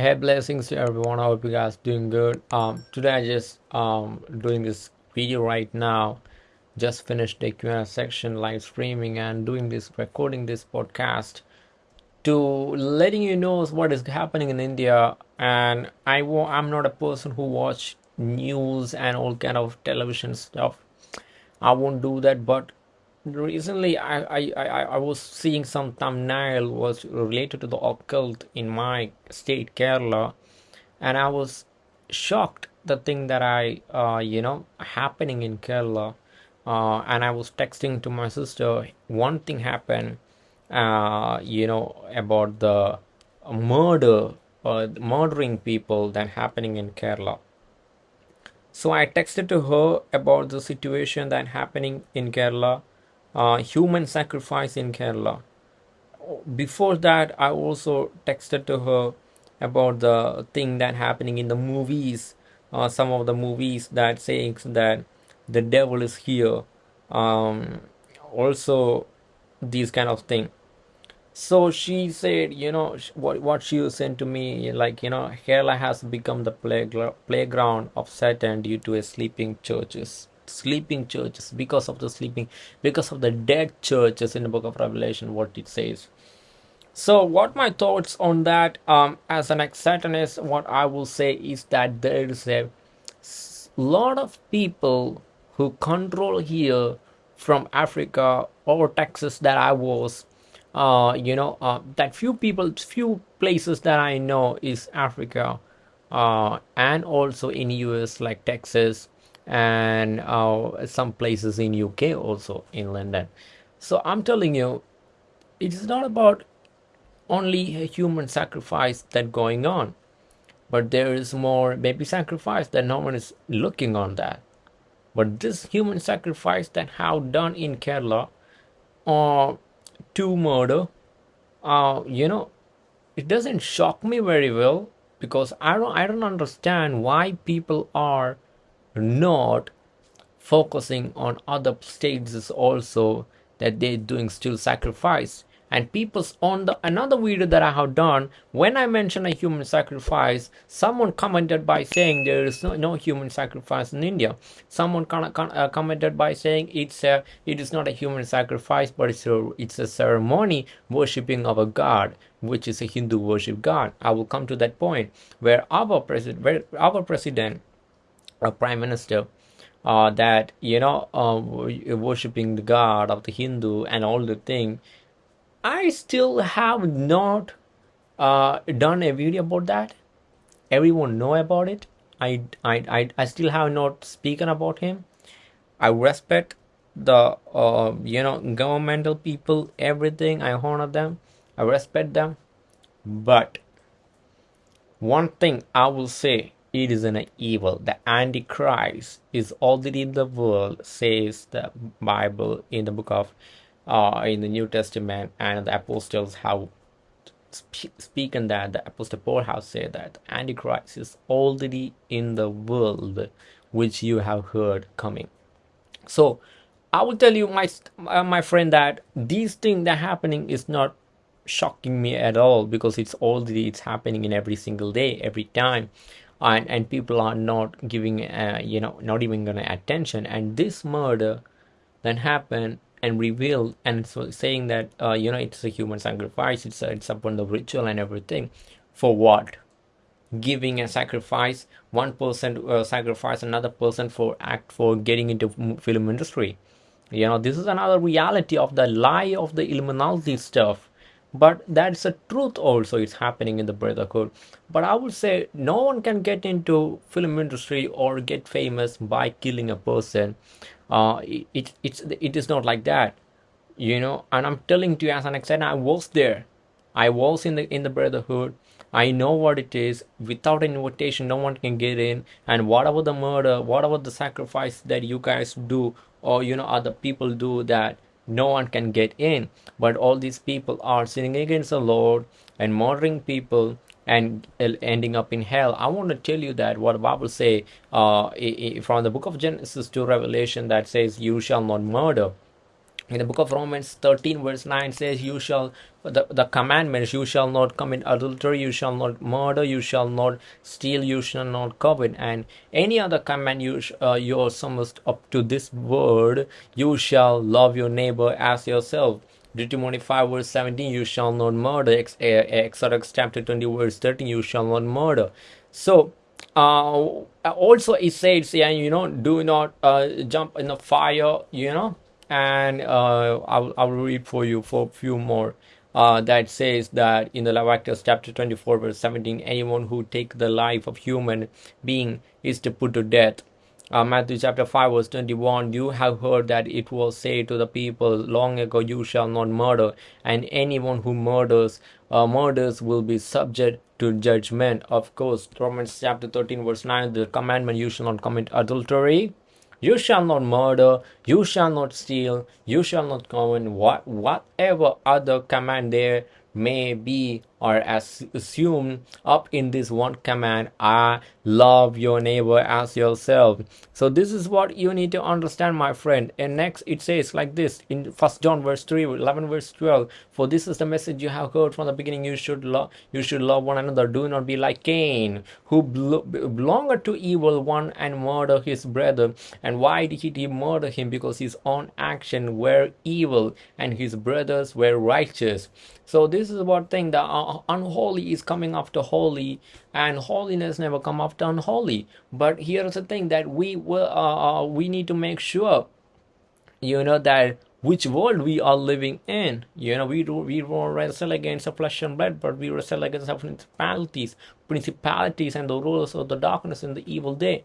Hey, blessings to everyone. I hope you guys doing good. Um, today I just um doing this video right now. Just finished the Q&A section, live streaming, and doing this recording this podcast to letting you know what is happening in India. And I wa- I'm not a person who watch news and all kind of television stuff. I won't do that. But recently, I I, I, I was seeing some thumbnail was related to the occult in my state, Kerala, and I was shocked the thing that I uh, you know happening in Kerala. Uh, and I was texting to my sister. One thing happened, uh, you know, about the murder, uh, murdering people that happening in Kerala. So I texted to her about the situation that happening in Kerala, uh, human sacrifice in Kerala. Before that, I also texted to her about the thing that happening in the movies. Uh, some of the movies that saying that the devil is here. Um, also, these kind of thing so she said, you know, what what she sent to me, like you know, Kerala has become the playground of Satan due to a sleeping churches, sleeping churches because of the sleeping, because of the dead churches in the Book of Revelation. What it says. So, what my thoughts on that, um, as an ex-Satanist, what I will say is that there is a lot of people who control here from Africa or Texas that I was. Uh, you know, uh, that few people, few places that I know is Africa, uh, and also in US like Texas and uh, some places in UK also in London. So I'm telling you, it is not about only a human sacrifice that going on but there is more baby sacrifice that no one is looking on that but this human sacrifice that have done in kerala uh, to murder uh, you know it doesn't shock me very well because i don't i don't understand why people are not focusing on other stages also that they're doing still sacrifice. And people's on the another video that i have done when i mention a human sacrifice someone commented by saying there is no, no human sacrifice in india. Someone con- con- uh, commented by saying it's a it is not a human sacrifice but it's a it's a ceremony worshipping of a god which is a hindu worship god. I will come to that point where our president where our president a prime minister uh, that you know uh, worshipping the god of the hindu and all the thing i still have not uh, done a video about that. Everyone know about it. I, I i i still have not spoken about him. I respect the uh, you know governmental people everything. I honor them. I respect them. But one thing I will say it is an evil. The Antichrist is already in the world, says the Bible in the book of uh, in the New Testament, and the apostles have sp- speaking that the apostle Paul has said that the Antichrist is already in the world, which you have heard coming. So I will tell you, my uh, my friend, that these things that happening is not shocking me at all because it's already it's happening in every single day, every time, and and people are not giving, uh, you know, not even gonna attention. And this murder then happened and revealed and so saying that uh, you know it's a human sacrifice, it's a, it's upon the ritual and everything, for what? giving a sacrifice one person uh, sacrifice another person for act for getting into film industry you know this is another reality of the lie of the illuminati stuff but that's a truth also it's happening in the brotherhood. But i would say no one can get into film industry or get famous by killing a person. Uh it, it it's it is not like that you know. And i'm telling to you as an example i was there. I was in the in the brotherhood. I know what it is. Without an invitation no one can get in. And whatever the murder whatever the sacrifice that you guys do or you know other people do that no one can get in. But all these people are sinning against the lord and murdering people and ending up in hell. I want to tell you that what the bible say uh, from the book of genesis to revelation that says you shall not murder in the book of romans 13 verse 9 says you shall the, the commandments you shall not commit adultery you shall not murder you shall not steal you shall not covet. And any other command you uh, you are summoned up to this word you shall love your neighbor as yourself. Deuteronomy 5 verse 17 you shall not murder Exodus chapter 20 verse 13 you shall not murder. So uh, also it says yeah you know do not uh, jump in the fire you know and uh, I'll, I'll read for you for a few more. Uh, that says that in the Leviticus chapter 24 verse 17 anyone who take the life of human being is to put to death. Uh, Matthew chapter 5 verse 21 you have heard that it was said to the people long ago you shall not murder and anyone who murders uh, murders will be subject to judgment of course Romans chapter 13 verse 9 the commandment you shall not commit adultery you shall not murder, you shall not steal, you shall not commit what whatever other command there may be or as assumed up in this one command i love your neighbor as yourself. So this is what you need to understand my friend. And next it says like this in first john verse 3 11 verse 12 for this is the message you have heard from the beginning. You should love you should love one another. Do not be like cain who belonged to evil one and murder his brother. And why did he murder him? Because his own action were evil and his brothers were righteous. So this is what thing that unholy is coming after holy and holiness never come after unholy. But here's the thing that we will uh, uh, we need to make sure you know that which world we are living in. You know we do we don't wrestle against the flesh and blood but we wrestle against the principalities principalities and the rulers of the darkness in the evil day.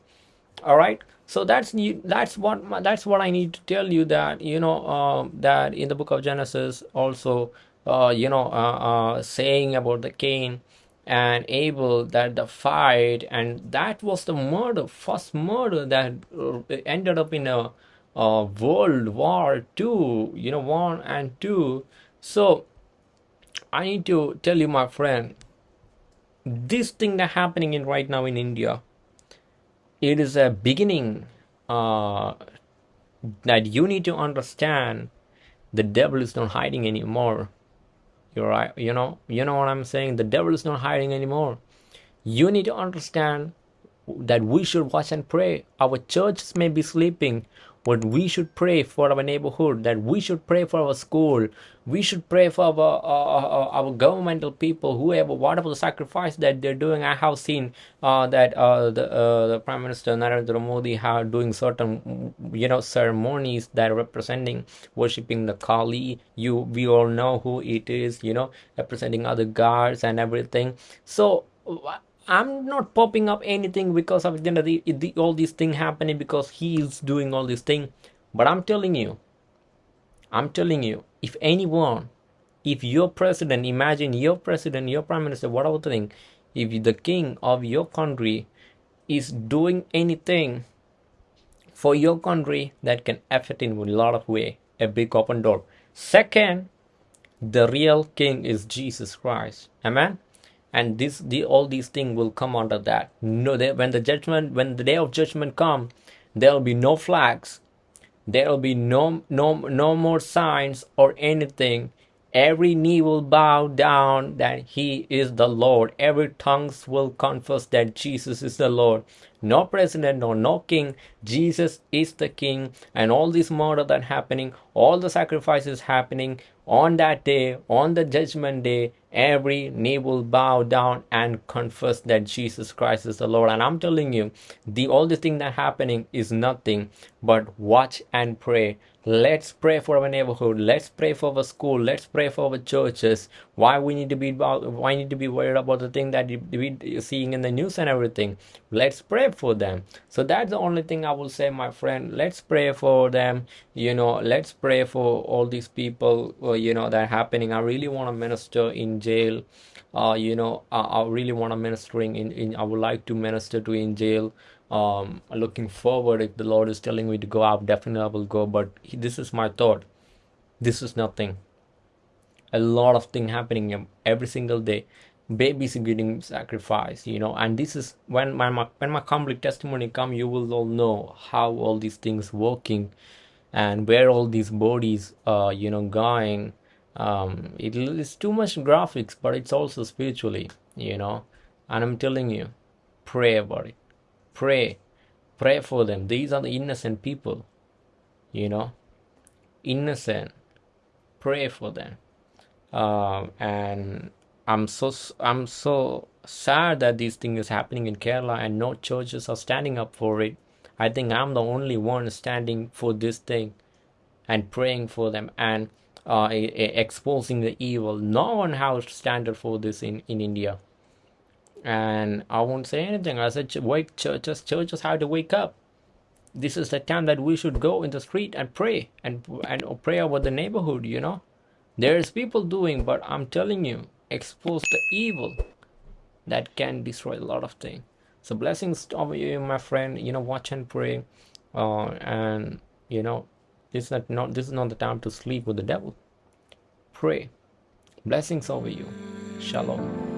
All right so that's that's what that's what i need to tell you that you know uh, that in the book of genesis also you know, uh, uh, saying about the Cain and Abel that the fight and that was the murder, first murder that uh, ended up in a, a World War Two, you know, one and two. So I need to tell you, my friend, this thing that happening in right now in India, it is a beginning uh, that you need to understand. The devil is not hiding anymore you're. You know, you know what I'm saying? The devil is not hiding anymore. You need to understand that we should watch and pray. Our churches may be sleeping, but we should pray for our neighborhood that we should pray for our school we should pray for our uh, our governmental people whoever whatever the sacrifice that they're doing. I have seen uh, that uh, the uh, the prime minister narendra modi have doing certain you know ceremonies that are representing worshiping the kali. You we all know who it is you know representing other gods and everything. So I'm not popping up anything because of the, the, all these things happening because he is doing all these things. But I'm telling you, I'm telling you, if anyone, if your president, imagine your president, your prime minister, whatever thing, if the king of your country is doing anything for your country that can affect in a lot of way, a big open door. Second, the real king is Jesus Christ. Amen and this the all these things will come under that. No they, when the judgment when the day of judgment come there will be no flags. There will be no no no more signs or anything. Every knee will bow down that he is the lord. Every tongues will confess that jesus is the lord. No president no no king. Jesus is the king. And all this murder that happening all the sacrifices happening on that day on the judgment day every knee will bow down and confess that Jesus Christ is the Lord. And I'm telling you, the only thing that happening is nothing but watch and pray. Let's pray for our neighborhood. Let's pray for our school. Let's pray for our churches. Why we need to be why need to be worried about the thing that we're seeing in the news and everything. Let's pray for them. So that's the only thing I will say, my friend. Let's pray for them. You know, let's pray for all these people. Uh, you know that are happening. I really want to minister in jail. Uh, you know, I, I really want to ministering in, in. I would like to minister to in jail. Um, looking forward. If the Lord is telling me to go out, definitely I will go. But this is my thought. This is nothing. A lot of thing happening every single day babies getting sacrificed you know and this is when my when my complete testimony come you will all know how all these things working and where all these bodies are you know going um it is too much graphics but it's also spiritually you know. And i'm telling you pray about it. Pray. Pray for them. These are the innocent people you know. Innocent. Pray for them. Um, and i'm so i'm so sad that this thing is happening in kerala and no churches are standing up for it. I think i'm the only one standing for this thing and praying for them. And uh, exposing the evil. No one has standard for this in in india. And i won't say anything. I said wake churches churches have to wake up. This is the time that we should go in the street and pray and and pray about the neighborhood you know. There's people doing but i'm telling you expose the evil that can destroy a lot of things. So blessings to you my friend. You know watch and pray uh, and you know this is not, this is not the time to sleep with the devil. Pray. Blessings over you. Shalom